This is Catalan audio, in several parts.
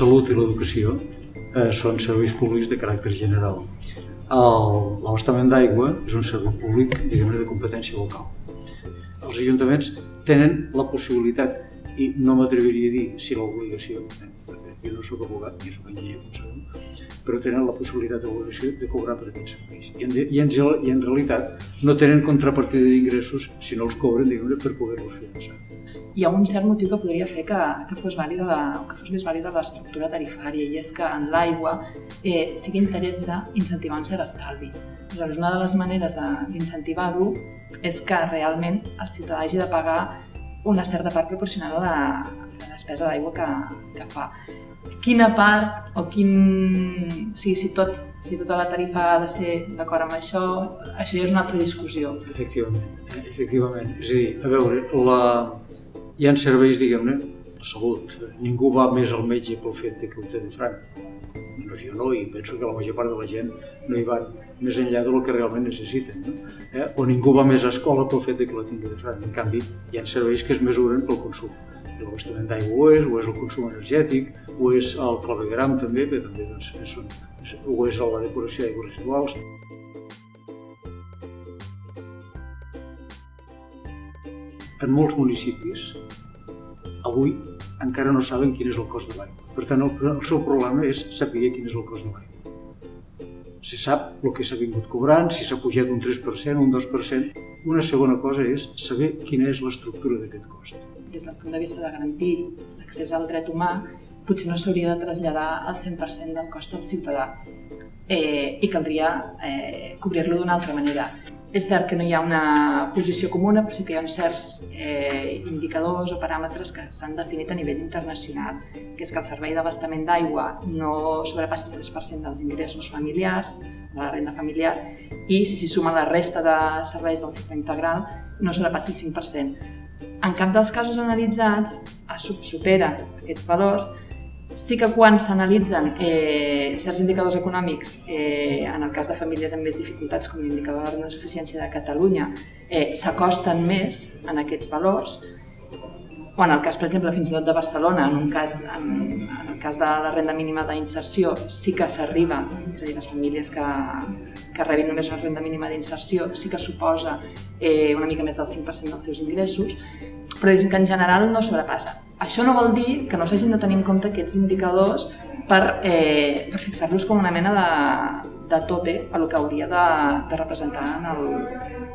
salut i l'educació eh, són serveis públics de caràcter general. L'abastament d'aigua és un servei públic, diguem de competència local. Els ajuntaments tenen la possibilitat, i no m'atreviria a dir si l'obligació, eh, jo no sóc abogat ni sóc enginyer, com sabeu, però tenen la possibilitat d'obligació de cobrar per aquests serveis. I en, i en, i en realitat no tenen contrapartida d'ingressos si no els cobren, diguem per poder-los finançar hi ha un cert motiu que podria fer que, que fos vàlida la, que fos més vàlida l'estructura tarifària i és que en l'aigua eh, sí que interessa incentivar un cert estalvi. Aleshores, una de les maneres d'incentivar-ho és que realment el ciutadà hagi de pagar una certa part proporcional a la, a la despesa d'aigua que, que fa. Quina part o quin... Sí, si, tot, si tota la tarifa ha de ser d'acord amb això, això ja és una altra discussió. Efectivament, efectivament. És a dir, a veure, la, hi ha serveis, diguem-ne, la salut. Ningú va més al metge pel fet que ho de franc. No, i penso que la major part de la gent no hi van més enllà del que realment necessiten. No? Eh? O ningú va més a escola pel fet que la tingui de franc. En canvi, hi ha serveis que es mesuren pel consum. L'abastament d'aigua ho és, o és el consum energètic, o és el clavegram també, que també doncs, és, és, o és la decoració d'aigües residuals. En molts municipis avui encara no saben quin és el cost de l'aigua. Per tant, el, el seu problema és saber quin és el cost de l'aigua. Se sap el que s'ha vingut cobrant, si s'ha pujat un 3%, un 2%. Una segona cosa és saber quina és l'estructura d'aquest cost. Des del punt de vista de garantir l'accés al dret humà, potser no s'hauria de traslladar el 100% del cost al ciutadà eh, i caldria eh, cobrir-lo d'una altra manera. És cert que no hi ha una posició comuna, però sí que hi ha uns certs eh, indicadors o paràmetres que s'han definit a nivell internacional, que és que el servei d'abastament d'aigua no sobrepassi el 3% dels ingressos familiars, de la renda familiar, i si s'hi suma la resta de serveis del cicle integral, no sobrepassi el 5%. En cap dels casos analitzats supera aquests valors Sí que quan s'analitzen eh, certs indicadors econòmics, eh, en el cas de famílies amb més dificultats, com l'indicador de la renda de suficiència de Catalunya, eh, s'acosten més en aquests valors, o en el cas, per exemple, fins i tot de Barcelona, en, un cas, en, en el cas de la renda mínima d'inserció, sí que s'arriba, és a dir, les famílies que, que rebin només la renda mínima d'inserció sí que suposa eh, una mica més del 5% dels seus ingressos, però que en general no sobrepassa. Això no vol dir que no s'hagin de tenir en compte aquests indicadors per, eh, per fixar-los com una mena de, de tope a el que hauria de, de representar en,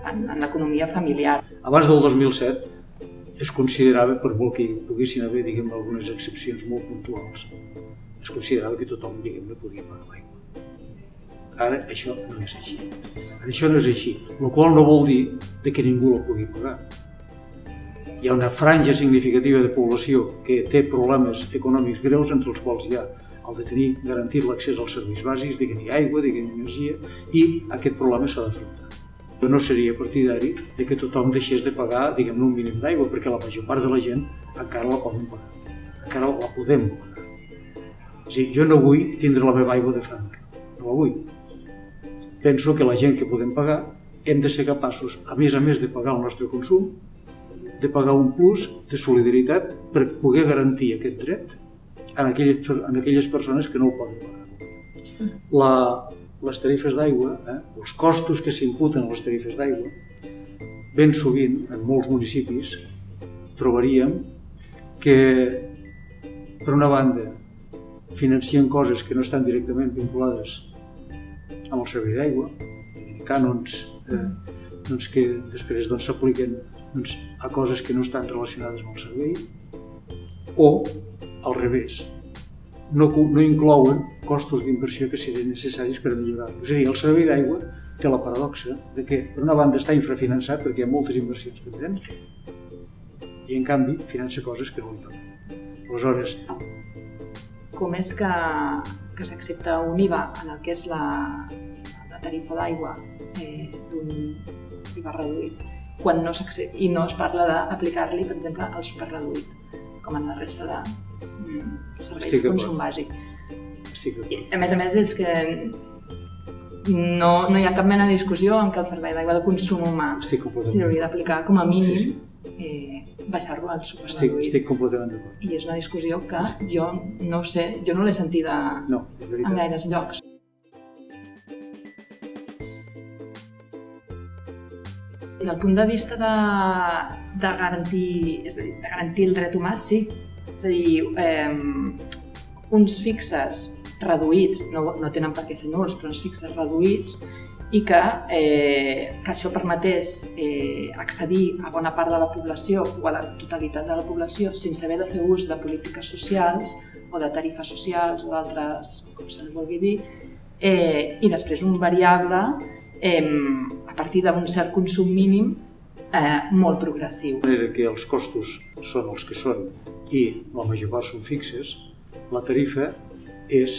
en, en l'economia familiar. Abans del 2007 es considerava, per molt que hi poguessin haver diguem, algunes excepcions molt puntuals, es considerava que tothom diguem, podia pagar l'aigua. Ara això no és així. Ara això no és així, el qual no vol dir que ningú la pugui pagar hi ha una franja significativa de població que té problemes econòmics greus, entre els quals hi ha el de tenir garantit l'accés als serveis bàsics, diguem-hi aigua, diguem-hi energia, i aquest problema s'ha d'afrontar. Jo no seria partidari de que tothom deixés de pagar, diguem un mínim d'aigua, perquè la major part de la gent encara la poden pagar, encara la podem pagar. És dir, jo no vull tindre la meva aigua de franc, no la vull. Penso que la gent que podem pagar hem de ser capaços, a més a més de pagar el nostre consum, de pagar un plus de solidaritat per poder garantir aquest dret en aquelles, en aquelles persones que no el poden pagar. La, les tarifes d'aigua, eh, els costos que s'imputen a les tarifes d'aigua, ben sovint, en molts municipis, trobaríem que, per una banda, financien coses que no estan directament vinculades amb el servei d'aigua, cànons eh, doncs, que després s'apliquen doncs, a coses que no estan relacionades amb el servei, o al revés, no, no inclouen costos d'inversió que siguin necessaris per millorar-lo. És a dir, el servei d'aigua té la paradoxa de que, per una banda, està infrafinançat perquè hi ha moltes inversions pendents i, en canvi, finança coses que no li toquen. Aleshores... Com és que, que s'accepta un IVA en el que és la, la tarifa d'aigua eh, d'un IVA reduït quan no i no es parla d'aplicar-li, per exemple, el superreduït, com en la resta de mm, serveis de consum bàsic. Estic I, a més a més, és que no, no hi ha cap mena de discussió en que el servei d'aigua de consum humà s'hi hauria d'aplicar com a mínim sí, sí. Eh, baixar-lo al Estic, superreduït. estic completament d'acord. I és una discussió que jo no sé, jo no l'he sentida No, en gaires llocs. Des del punt de vista de, de, garantir, és a dir, de garantir el dret humà, sí. És a dir, eh, uns fixes reduïts, no, no tenen per què ser nuls, però uns fixes reduïts, i que, eh, que això permetés eh, accedir a bona part de la població o a la totalitat de la població sense haver de fer ús de polítiques socials o de tarifes socials o d'altres, com se li vulgui dir, eh, i després un variable eh, a partir d'un cert consum mínim eh, molt progressiu. De manera que els costos són els que són i la major part són fixes, la tarifa és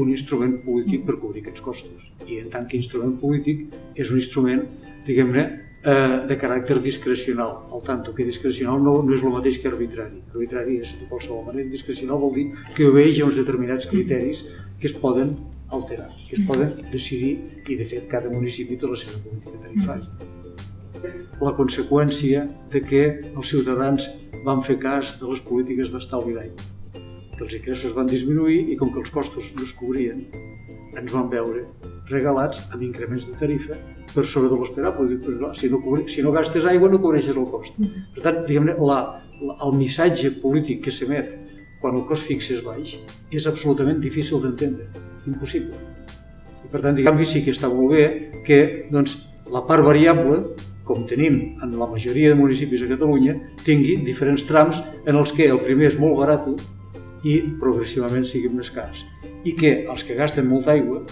un instrument polític per cobrir aquests costos. I en tant que instrument polític és un instrument, diguem-ne, eh, de caràcter discrecional. Al tanto que discrecional no, no és el mateix que arbitrari. Arbitrari és de qualsevol manera, discrecional vol dir que obeix a uns determinats criteris que es poden alterar, que es poden decidir i de fet cada municipi té la seva política tarifària. La conseqüència de que els ciutadans van fer cas de les polítiques d'estalvi d'aigua que els ingressos van disminuir i com que els costos no es cobrien, ens van veure regalats amb increments de tarifa per sobre de l'esperable. Si no, cobri, si no gastes aigua no cobreixes el cost. Per tant, diguem-ne, la, la, el missatge polític que s'emet quan el cost fix és baix és absolutament difícil d'entendre, impossible. I per tant, diguem sí que està molt bé que doncs, la part variable com tenim en la majoria de municipis a Catalunya, tingui diferents trams en els que el primer és molt barat i progressivament siguin més cars. I que els que gasten molta aigua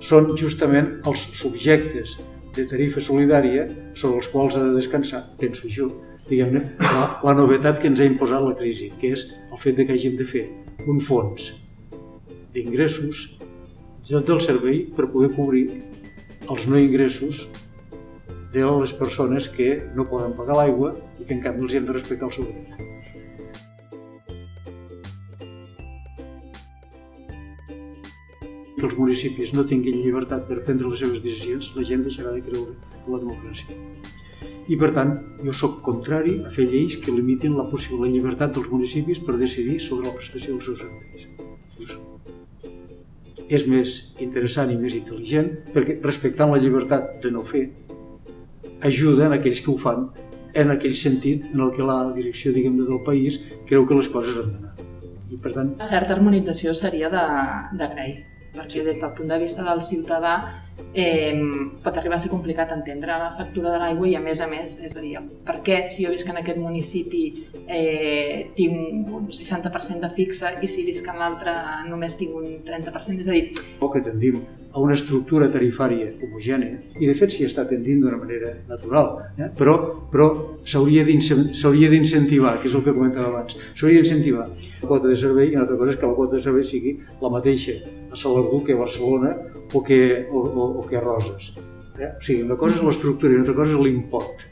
són justament els subjectes de tarifa solidària sobre els quals ha de descansar, penso jo, diguem-ne, la, la novetat que ens ha imposat la crisi, que és el fet de que hàgim de fer un fons d'ingressos del servei per poder cobrir els no ingressos de les persones que no poden pagar l'aigua i que en canvi els hem de respectar el seu dret. que els municipis no tinguin llibertat per prendre les seves decisions, la gent deixarà de creure en la democràcia. I per tant, jo sóc contrari a fer lleis que limitin la possible llibertat dels municipis per decidir sobre la prestació dels seus serveis. És més interessant i més intel·ligent perquè respectant la llibertat de no fer ajuda en aquells que ho fan en aquell sentit en el que la direcció diguem del país creu que les coses han d'anar. I per tant, Certa harmonització seria de- d'agrair, perquè des del punt de vista del ciutadà eh, pot arribar a ser complicat entendre la factura de l'aigua i a més a més, és a dir, per què? Si jo visc en aquest municipi eh, tinc un 60% de fixa i si visc en l'altre només tinc un 30%, és a dir, o que tendim a una estructura tarifària homogènia, i de fet s'hi està tendint d'una manera natural, eh? però, però s'hauria d'incen- s'hauria d'incentivar, que és el que comentava abans, s'hauria d'incentivar la quota de servei i una altra cosa és que la quota de servei sigui la mateixa a Salardú que a Barcelona o que, o, o, o que a Roses. Eh? O sigui, una cosa és l'estructura i una altra cosa és l'import.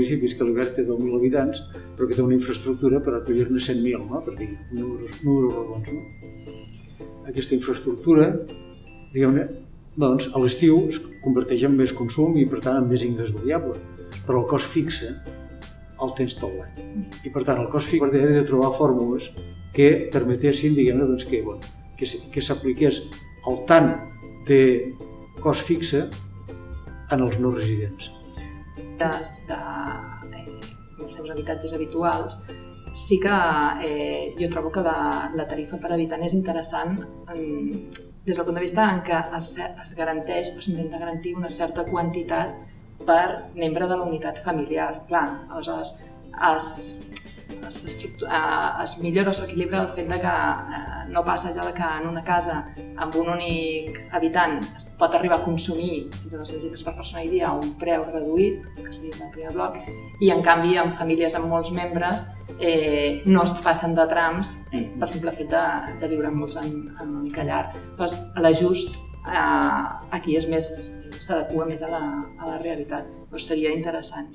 municipis que l'Obert té 10.000 habitants, però que té una infraestructura per acollir-ne 100.000, no? per dir números, números rodons. No? Aquesta infraestructura, diguem-ne, doncs, a l'estiu es converteix en més consum i, per tant, en més ingrés variable. Però el cost fixe el tens tot l'any. I, per tant, el cost fixe ha de trobar fórmules que permetessin, diguem-ne, doncs, que, bueno, que, que s'apliqués el tant de cost fixe en els no residents. des de seus habitatges habituals, sí que eh, jo trobo que la, la tarifa per habitant és interessant en, des del punt de vista en què es, es garanteix o s'intenta garantir una certa quantitat per membre de la unitat familiar. Clar, aleshores es, es, es millora o s'equilibra el fet de que eh, no passa allò de que en una casa amb un únic habitant es pot arribar a consumir fins a 200 litres per persona i dia a un preu reduït, que seria el primer bloc, i en canvi en famílies amb molts membres eh, no es passen de trams pel simple fet de, de viure molts en, en un callar. Doncs l'ajust eh, aquí és més s'adequa més a la, a la realitat. Doncs seria interessant.